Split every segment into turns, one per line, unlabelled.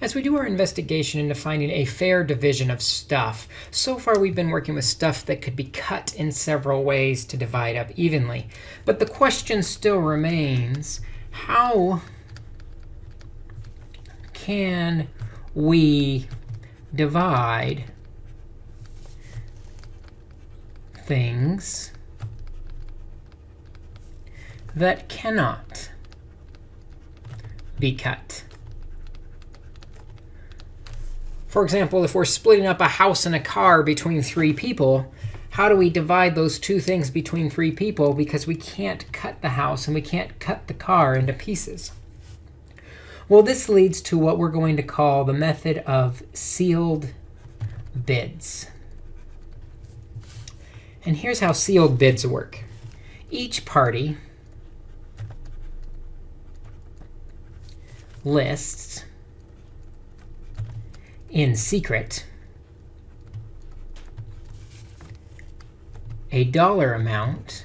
As we do our investigation into finding a fair division of stuff, so far we've been working with stuff that could be cut in several ways to divide up evenly. But the question still remains, how can we divide things that cannot be cut. For example, if we're splitting up a house and a car between three people, how do we divide those two things between three people? Because we can't cut the house and we can't cut the car into pieces. Well, this leads to what we're going to call the method of sealed bids. And here's how sealed bids work. Each party lists in secret a dollar amount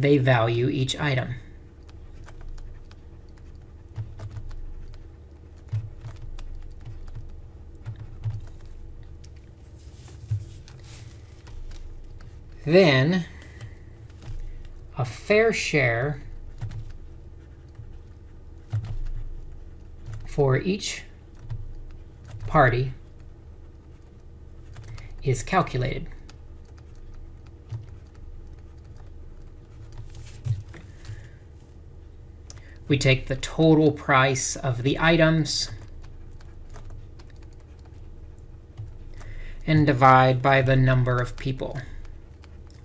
they value each item. Then a fair share for each party is calculated. We take the total price of the items and divide by the number of people,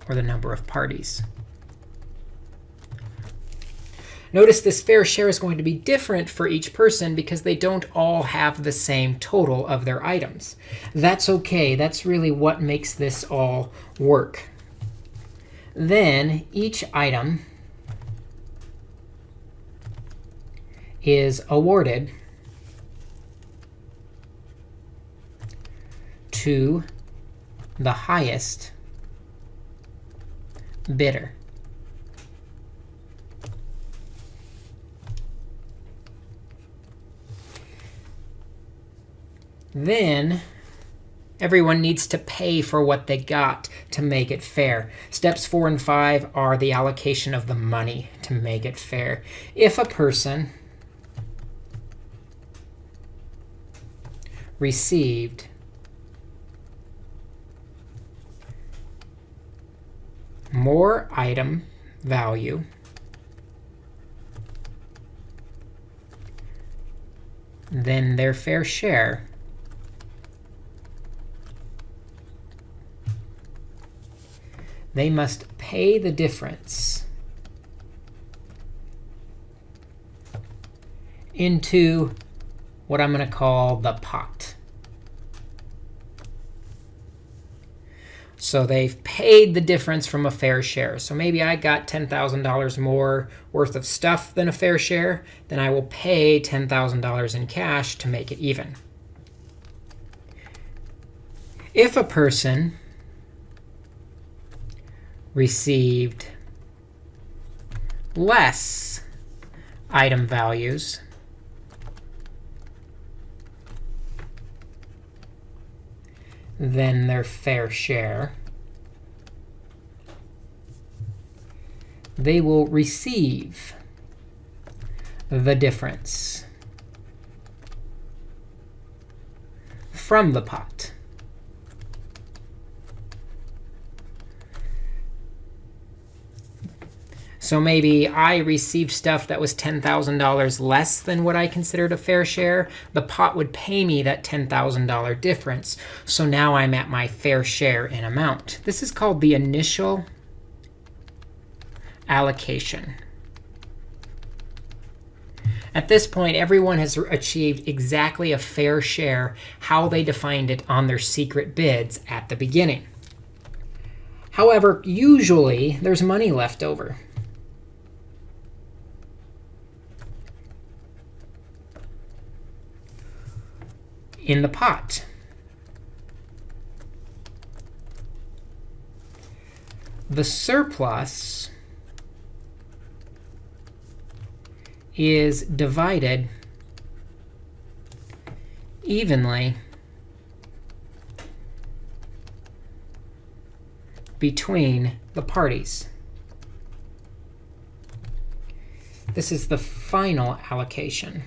or the number of parties. Notice this fair share is going to be different for each person because they don't all have the same total of their items. That's OK. That's really what makes this all work. Then each item is awarded to the highest bidder. Then everyone needs to pay for what they got to make it fair. Steps 4 and 5 are the allocation of the money to make it fair. If a person received more item value than their fair share, they must pay the difference into what I'm going to call the pot. So they've paid the difference from a fair share. So maybe I got $10,000 more worth of stuff than a fair share. Then I will pay $10,000 in cash to make it even. If a person received less item values than their fair share, they will receive the difference from the pot. So maybe I received stuff that was $10,000 less than what I considered a fair share. The pot would pay me that $10,000 difference. So now I'm at my fair share in amount. This is called the initial allocation. At this point, everyone has achieved exactly a fair share how they defined it on their secret bids at the beginning. However, usually there's money left over. In the pot. The surplus is divided evenly between the parties. This is the final allocation.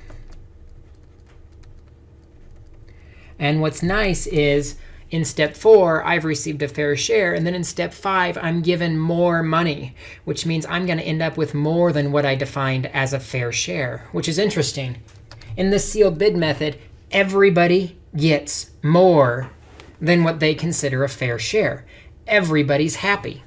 And what's nice is in step four, I've received a fair share. And then in step five, I'm given more money, which means I'm going to end up with more than what I defined as a fair share, which is interesting. In the sealed bid method, everybody gets more than what they consider a fair share. Everybody's happy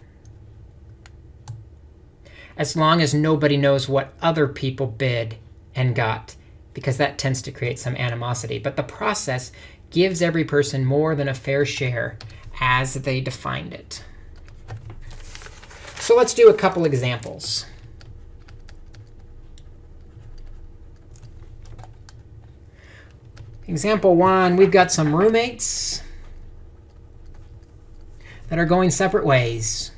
as long as nobody knows what other people bid and got, because that tends to create some animosity. But the process gives every person more than a fair share as they defined it. So let's do a couple examples. Example one, we've got some roommates that are going separate ways.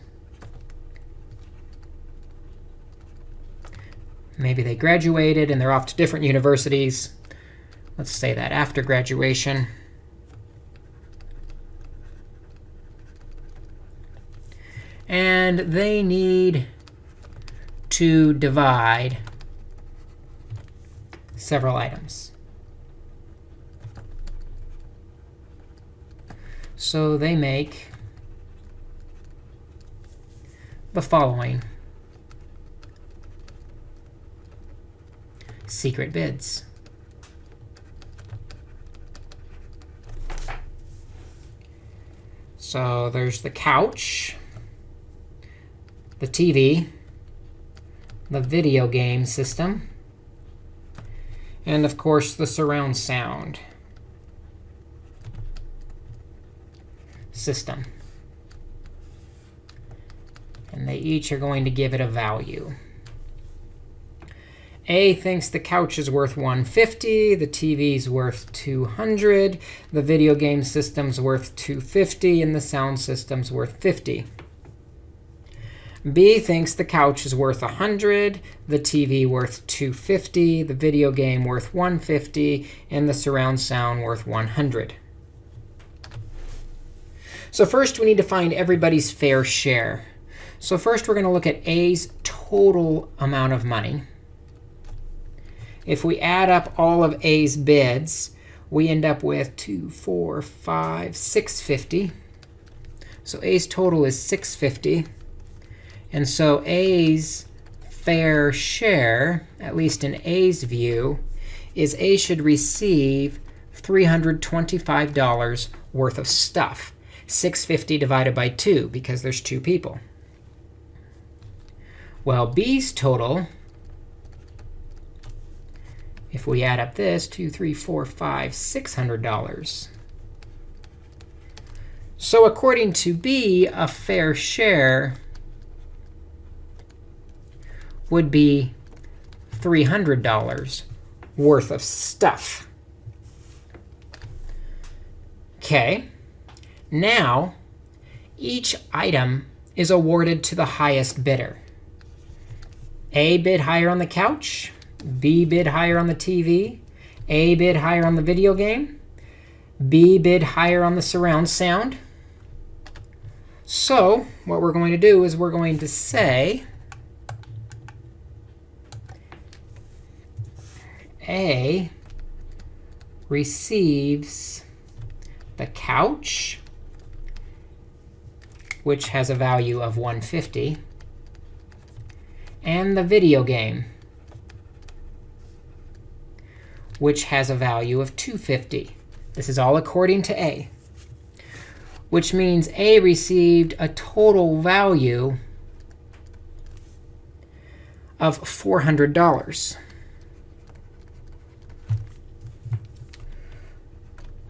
Maybe they graduated and they're off to different universities. Let's say that after graduation. And they need to divide several items. So they make the following secret bids. So there's the couch, the TV, the video game system, and of course the surround sound system. And they each are going to give it a value. A thinks the couch is worth 150, the TV is worth 200, the video game system's worth 250, and the sound system's worth 50. B thinks the couch is worth 100, the TV worth 250, the video game worth 150, and the surround sound worth 100. So first, we need to find everybody's fair share. So first, we're going to look at A's total amount of money. If we add up all of A's bids, we end up with 2, 4, 5, 650. So A's total is 650. And so A's fair share, at least in A's view, is A should receive $325 worth of stuff. 650 divided by 2, because there's two people. Well, B's total if we add up this, two, three, four, five, six hundred dollars. So according to B, a fair share would be $300 worth of stuff. OK, now each item is awarded to the highest bidder. A bid higher on the couch. B bid higher on the TV, A bid higher on the video game, B bid higher on the surround sound. So what we're going to do is we're going to say A receives the couch, which has a value of 150, and the video game, which has a value of 250. This is all according to A, which means A received a total value of $400.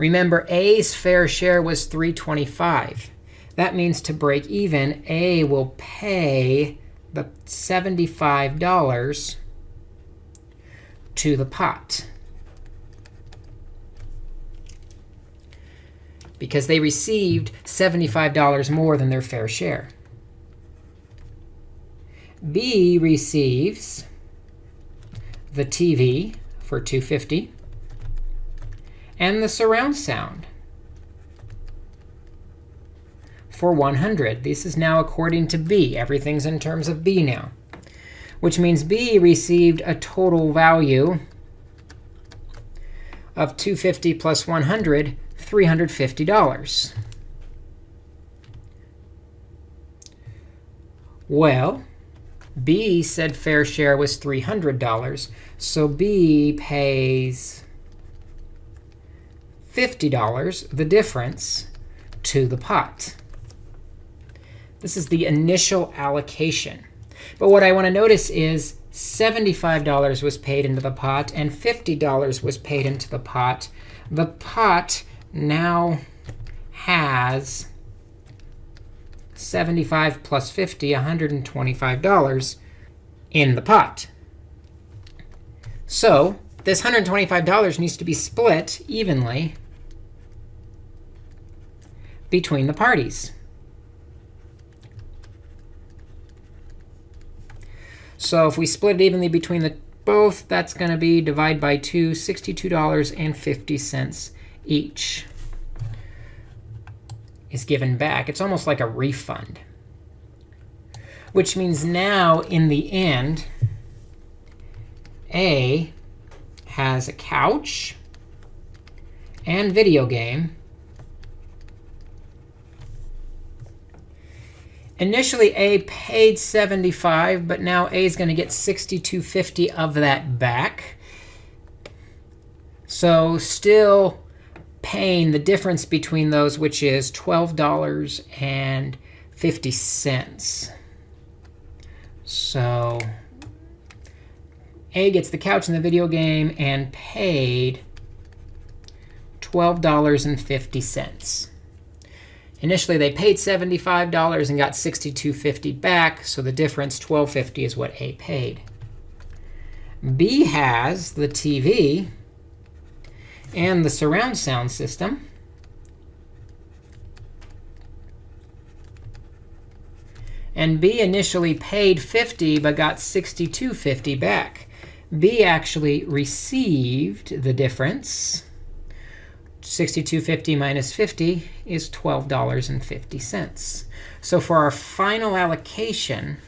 Remember, A's fair share was 325. That means to break even, A will pay the $75 to the pot. because they received $75 more than their fair share. B receives the TV for 250 and the surround sound for 100. This is now according to B. Everything's in terms of B now, which means B received a total value of 250 plus 100, $350. Well, B said fair share was $300. So B pays $50, the difference, to the pot. This is the initial allocation. But what I want to notice is $75 was paid into the pot, and $50 was paid into the pot. The pot now has 75 plus 50, $125 in the pot. So this $125 needs to be split evenly between the parties. So if we split it evenly between the both, that's going to be divide by 2, $62.50 each is given back. It's almost like a refund, which means now in the end, A has a couch and video game. Initially, A paid 75, but now A is going to get 62.50 of that back. So still paying the difference between those, which is $12.50. So A gets the couch in the video game and paid $12.50. Initially, they paid $75 and got $62.50 back. So the difference, $12.50, is what A paid. B has the TV and the surround sound system. And B initially paid 50 but got 62.50 back. B actually received the difference. 62.50 minus 50 is $12.50. So for our final allocation,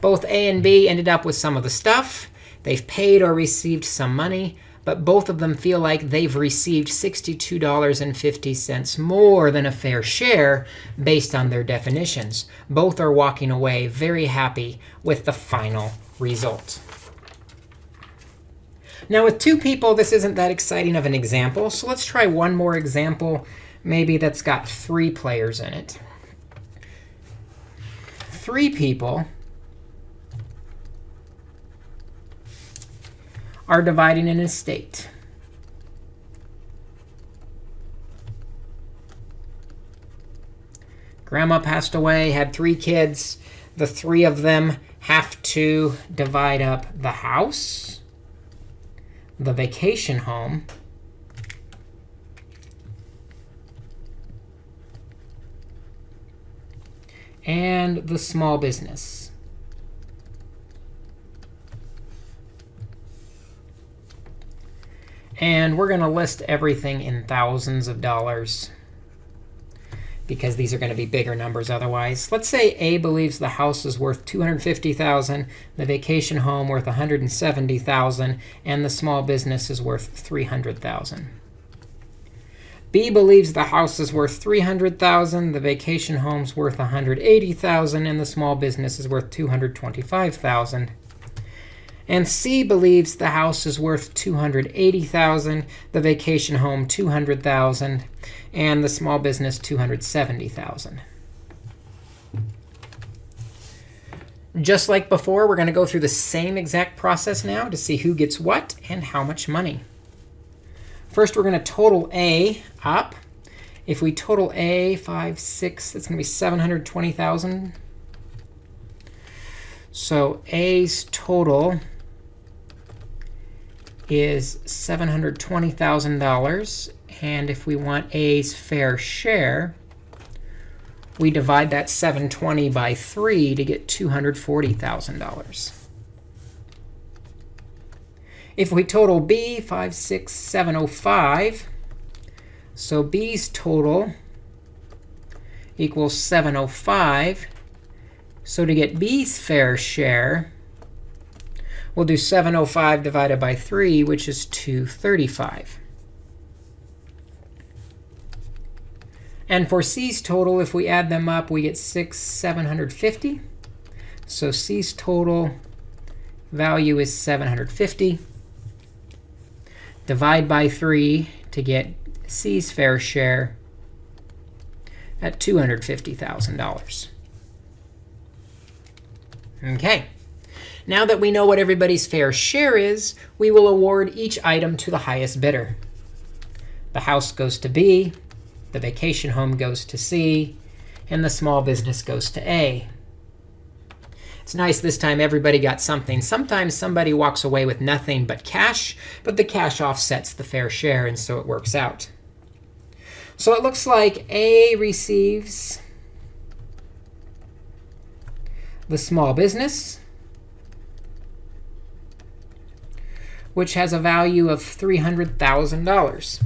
both A and B ended up with some of the stuff. They've paid or received some money but both of them feel like they've received $62.50 more than a fair share based on their definitions. Both are walking away very happy with the final result. Now, with two people, this isn't that exciting of an example. So let's try one more example, maybe that's got three players in it. Three people are dividing an estate. Grandma passed away, had three kids. The three of them have to divide up the house, the vacation home, and the small business. And we're going to list everything in thousands of dollars because these are going to be bigger numbers otherwise. Let's say A believes the house is worth 250000 the vacation home worth 170000 and the small business is worth 300000 B believes the house is worth 300000 the vacation home's worth 180000 and the small business is worth 225000 and C believes the house is worth 280,000, the vacation home 200,000, and the small business 270,000. Just like before, we're going to go through the same exact process now to see who gets what and how much money. First, we're going to total A up. If we total A, 5, 6, that's going to be 720,000. So A's total is $720,000. And if we want A's fair share, we divide that 720 by 3 to get $240,000. If we total B, 56705, so B's total equals 705. So to get B's fair share, we'll do 705 divided by 3, which is 235. And for C's total, if we add them up, we get 6, 750. So C's total value is 750. Divide by 3 to get C's fair share at $250,000. OK. Now that we know what everybody's fair share is, we will award each item to the highest bidder. The house goes to B, the vacation home goes to C, and the small business goes to A. It's nice this time everybody got something. Sometimes somebody walks away with nothing but cash, but the cash offsets the fair share, and so it works out. So it looks like A receives the small business, which has a value of $300,000.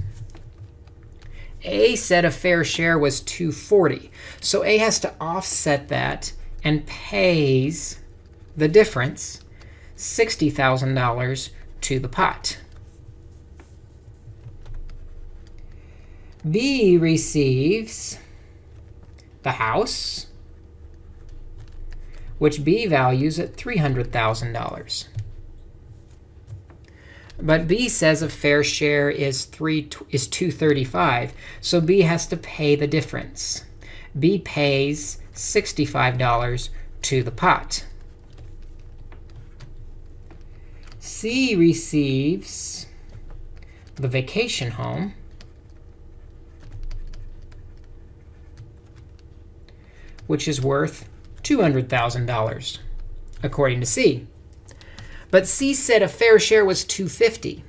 A said a fair share was 240. So A has to offset that and pays the difference, $60,000 to the pot. B receives the house, which B values at $300,000. But B says a fair share is, three, is 235. So B has to pay the difference. B pays $65 to the pot. C receives the vacation home, which is worth $200,000, according to C. But C said a fair share was 250.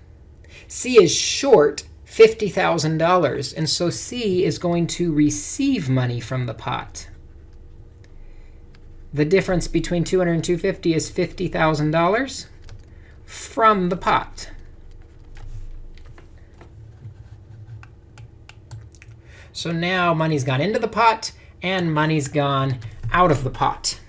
C is short $50,000, and so C is going to receive money from the pot. The difference between 200 and 250 is $50,000 from the pot. So now money's gone into the pot, and money's gone out of the pot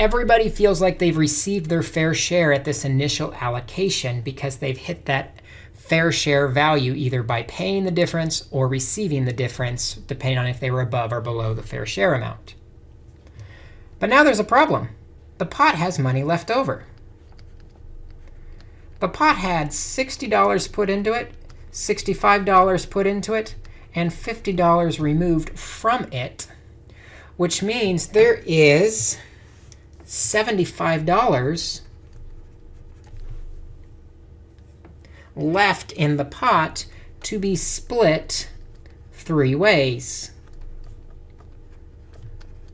everybody feels like they've received their fair share at this initial allocation because they've hit that fair share value either by paying the difference or receiving the difference, depending on if they were above or below the fair share amount. But now there's a problem. The pot has money left over. The pot had $60 put into it, $65 put into it, and $50 removed from it, which means there is $75 left in the pot to be split three ways.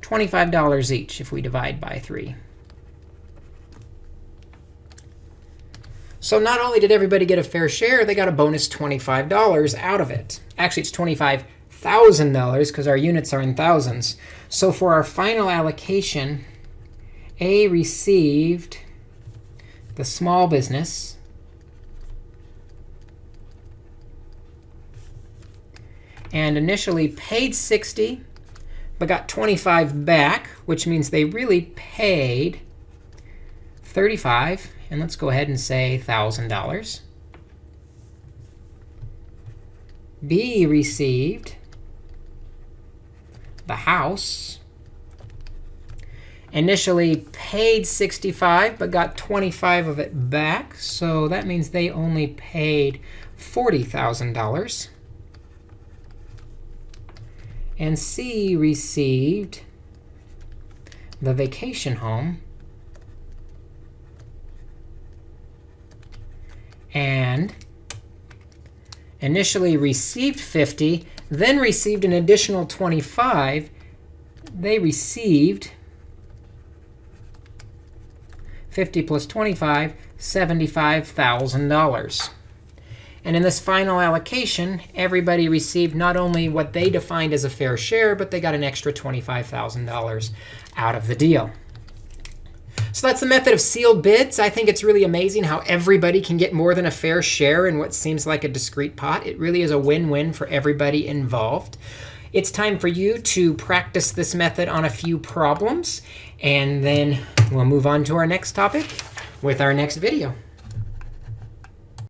$25 each if we divide by 3. So not only did everybody get a fair share, they got a bonus $25 out of it. Actually, it's $25,000 because our units are in thousands. So for our final allocation, a received the small business and initially paid 60 but got 25 back, which means they really paid 35. And let's go ahead and say $1,000. B received the house initially paid 65 but got 25 of it back. So that means they only paid $40,000. And C received the vacation home. And initially received 50, then received an additional 25. They received 50 plus 25, $75,000. And in this final allocation, everybody received not only what they defined as a fair share, but they got an extra $25,000 out of the deal. So that's the method of sealed bids. I think it's really amazing how everybody can get more than a fair share in what seems like a discrete pot. It really is a win-win for everybody involved. It's time for you to practice this method on a few problems. And then we'll move on to our next topic with our next video.